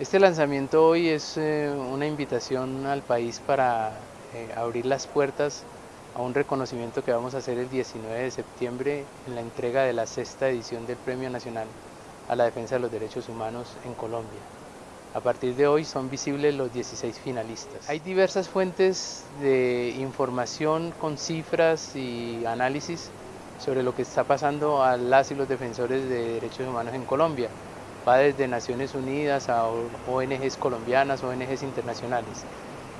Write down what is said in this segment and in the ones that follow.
Este lanzamiento hoy es eh, una invitación al país para eh, abrir las puertas a un reconocimiento que vamos a hacer el 19 de septiembre en la entrega de la sexta edición del Premio Nacional a la Defensa de los Derechos Humanos en Colombia. A partir de hoy son visibles los 16 finalistas. Hay diversas fuentes de información con cifras y análisis sobre lo que está pasando a las y los defensores de derechos humanos en Colombia va desde Naciones Unidas a ONGs colombianas, ONGs internacionales.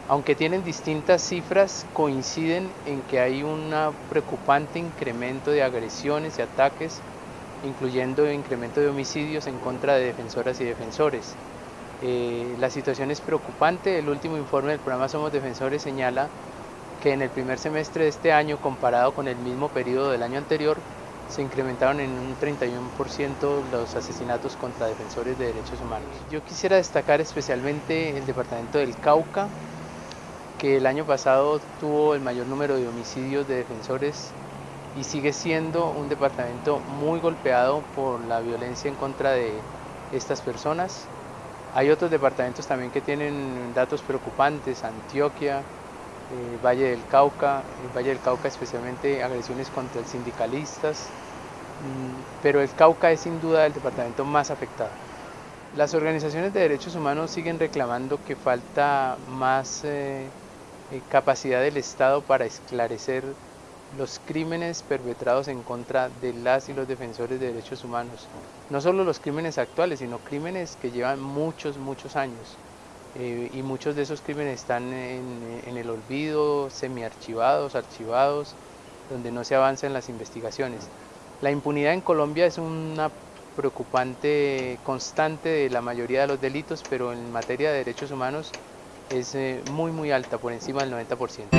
Aunque tienen distintas cifras, coinciden en que hay un preocupante incremento de agresiones y ataques, incluyendo incremento de homicidios en contra de defensoras y defensores. Eh, la situación es preocupante, el último informe del programa Somos Defensores señala que en el primer semestre de este año, comparado con el mismo periodo del año anterior, se incrementaron en un 31% los asesinatos contra defensores de derechos humanos. Yo quisiera destacar especialmente el departamento del Cauca, que el año pasado tuvo el mayor número de homicidios de defensores y sigue siendo un departamento muy golpeado por la violencia en contra de estas personas. Hay otros departamentos también que tienen datos preocupantes, Antioquia, eh, Valle del Cauca, el Valle del Cauca especialmente agresiones contra sindicalistas, mm, pero el Cauca es sin duda el departamento más afectado. Las organizaciones de derechos humanos siguen reclamando que falta más eh, eh, capacidad del Estado para esclarecer los crímenes perpetrados en contra de las y los defensores de derechos humanos. No solo los crímenes actuales, sino crímenes que llevan muchos, muchos años. Eh, y muchos de esos crímenes están en, el olvido, semiarchivados, archivados, donde no se avanza en las investigaciones. La impunidad en Colombia es una preocupante constante de la mayoría de los delitos, pero en materia de derechos humanos es eh, muy muy alta, por encima del 90%.